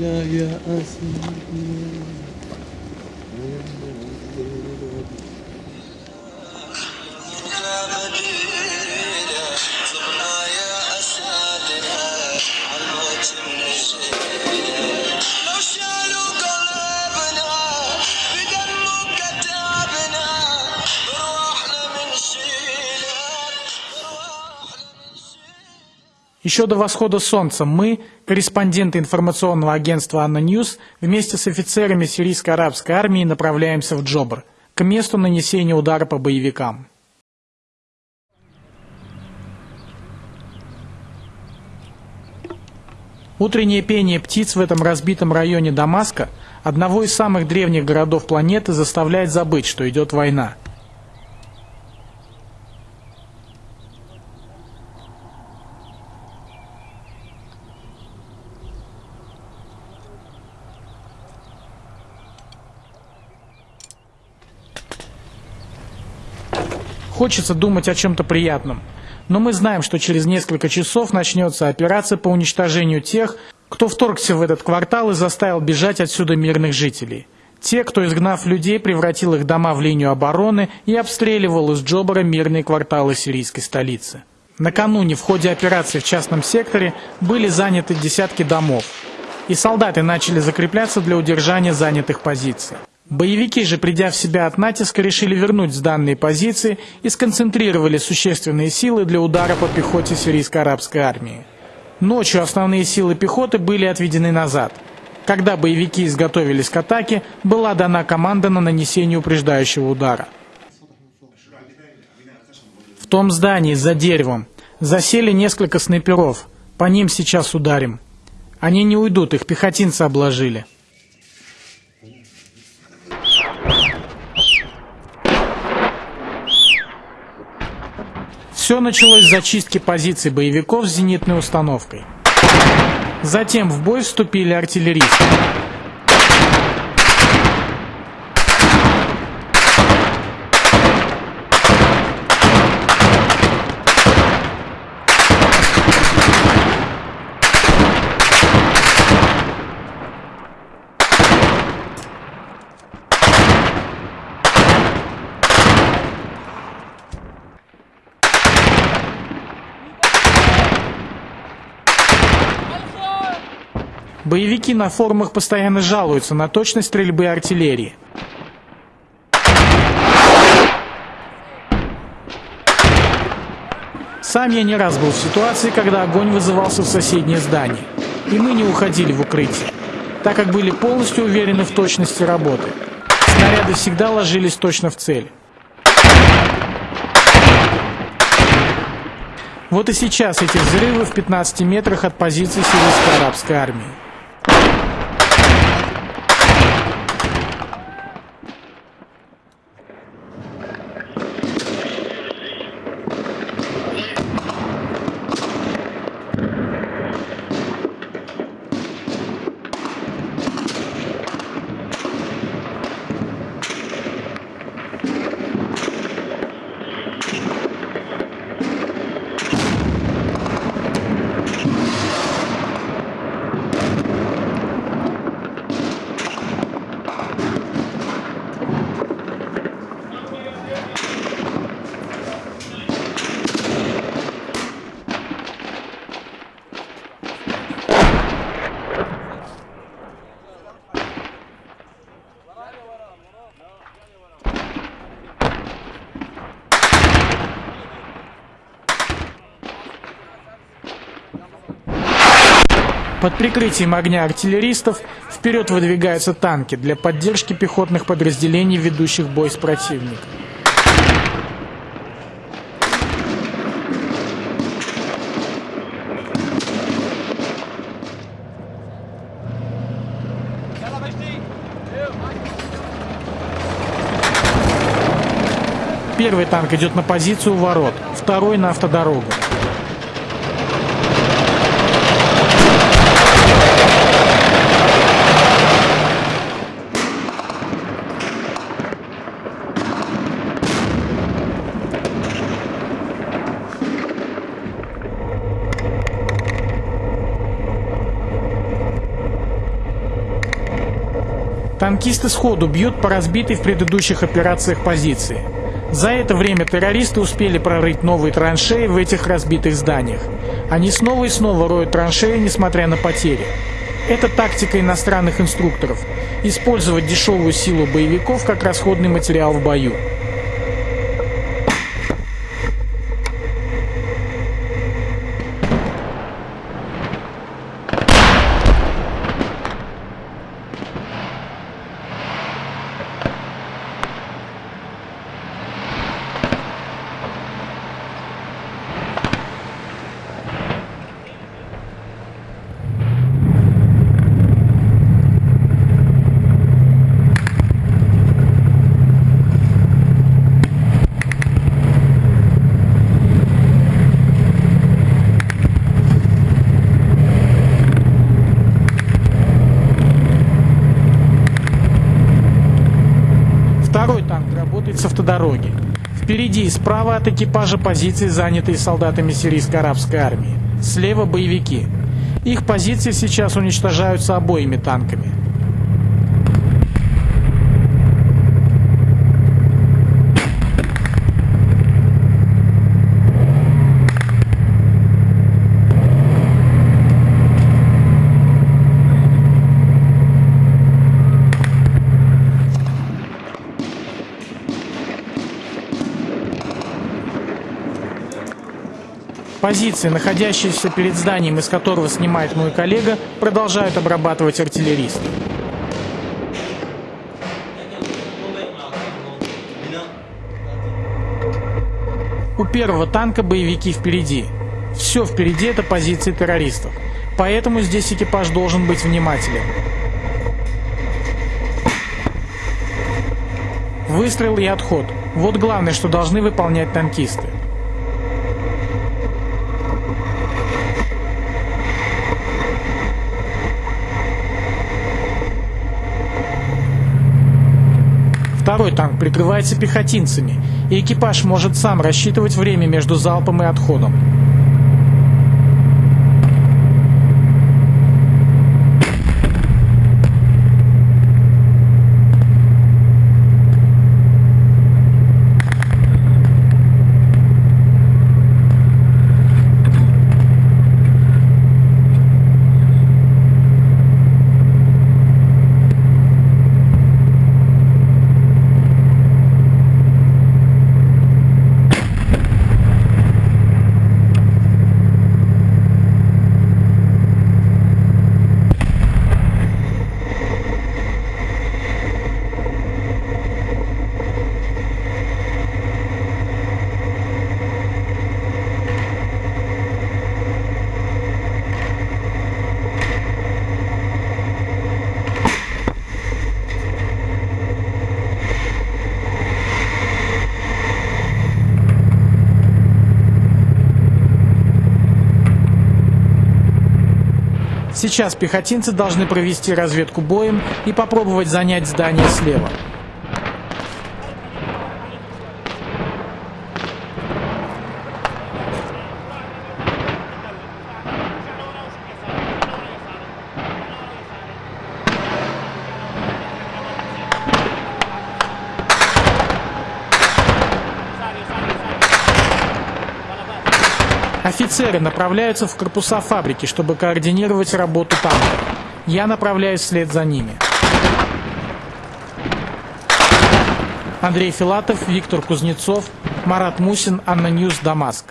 لا يا أسير مدينة Еще до восхода солнца мы, корреспонденты информационного агентства «ANNA News», вместе с офицерами сирийско-арабской армии направляемся в Джобар, к месту нанесения удара по боевикам. Утреннее пение птиц в этом разбитом районе Дамаска, одного из самых древних городов планеты, заставляет забыть, что идет война. Хочется думать о чем-то приятном. Но мы знаем, что через несколько часов начнется операция по уничтожению тех, кто вторгся в этот квартал и заставил бежать отсюда мирных жителей. Те, кто, изгнав людей, превратил их дома в линию обороны и обстреливал из Джобара мирные кварталы сирийской столицы. Накануне в ходе операции в частном секторе были заняты десятки домов, и солдаты начали закрепляться для удержания занятых позиций. Боевики же, придя в себя от натиска, решили вернуть сданные позиции и сконцентрировали существенные силы для удара по пехоте сирийско-арабской армии. Ночью основные силы пехоты были отведены назад. Когда боевики изготовились к атаке, была дана команда на нанесение упреждающего удара. В том здании, за деревом, засели несколько снайперов. По ним сейчас ударим. Они не уйдут, их пехотинцы обложили. Все началось с зачистки позиций боевиков с зенитной установкой. Затем в бой вступили артиллеристы. Боевики на форумах постоянно жалуются на точность стрельбы артиллерии. Сам я не раз был в ситуации, когда огонь вызывался в соседнее здание, и мы не уходили в укрытие, так как были полностью уверены в точности работы. Снаряды всегда ложились точно в цель. Вот и сейчас эти взрывы в 15 метрах от позиции сирийской арабской армии. Под прикрытием огня артиллеристов вперед выдвигаются танки для поддержки пехотных подразделений, ведущих бой с противником. Первый танк идет на позицию ворот, второй на автодорогу. Танкисты сходу бьют по разбитой в предыдущих операциях позиции. За это время террористы успели прорыть новые траншеи в этих разбитых зданиях. Они снова и снова роют траншеи, несмотря на потери. Это тактика иностранных инструкторов – использовать дешевую силу боевиков как расходный материал в бою. Второй танк автодороги. Впереди и справа от экипажа позиции, занятые солдатами сирийской арабской армии. Слева боевики. Их позиции сейчас уничтожаются обоими танками. Позиции, находящиеся перед зданием, из которого снимает мой коллега, продолжают обрабатывать артиллеристы. У первого танка боевики впереди. Все впереди это позиции террористов. Поэтому здесь экипаж должен быть внимателен. Выстрел и отход. Вот главное, что должны выполнять танкисты. Второй танк прикрывается пехотинцами, и экипаж может сам рассчитывать время между залпом и отходом. Сейчас пехотинцы должны провести разведку боем и попробовать занять здание слева. Офицеры направляются в корпуса фабрики, чтобы координировать работу танка. Я направляюсь вслед за ними. Андрей Филатов, Виктор Кузнецов, Марат Мусин, ANNA News, Дамаск.